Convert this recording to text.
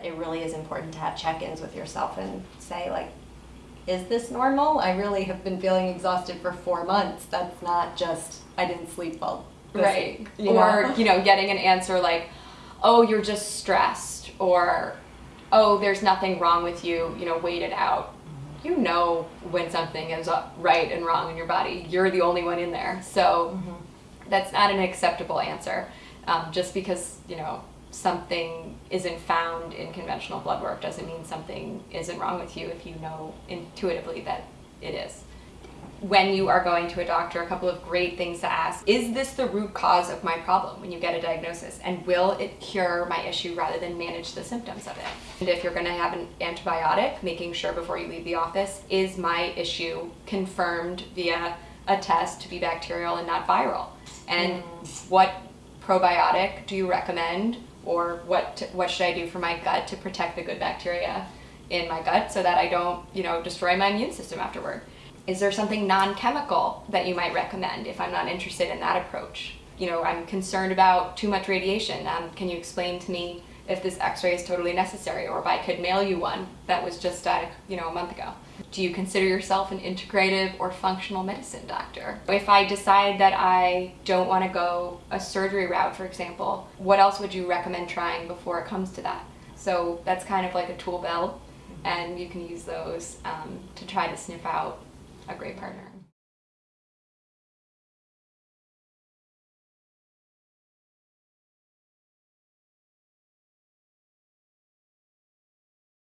but it really is important to have check-ins with yourself and say like, is this normal? I really have been feeling exhausted for four months. That's not just, I didn't sleep well. right week," you or know? you know getting an answer like oh you're just stressed or oh there's nothing wrong with you you know wait it out you know when something is right and wrong in your body you're the only one in there so that's not an acceptable answer um, just because you know something isn't found in conventional blood work doesn't mean something isn't wrong with you if you know intuitively that it is when you are going to a doctor, a couple of great things to ask. Is this the root cause of my problem when you get a diagnosis? And will it cure my issue rather than manage the symptoms of it? And if you're gonna have an antibiotic, making sure before you leave the office, is my issue confirmed via a test to be bacterial and not viral? And mm. what probiotic do you recommend? Or what, what should I do for my gut to protect the good bacteria in my gut so that I don't, you know, destroy my immune system afterward? Is there something non-chemical that you might recommend if I'm not interested in that approach? You know, I'm concerned about too much radiation. Um, can you explain to me if this x-ray is totally necessary or if I could mail you one that was just, you know, a month ago? Do you consider yourself an integrative or functional medicine doctor? If I decide that I don't want to go a surgery route, for example, what else would you recommend trying before it comes to that? So that's kind of like a tool belt, and you can use those um, to try to sniff out a great partner.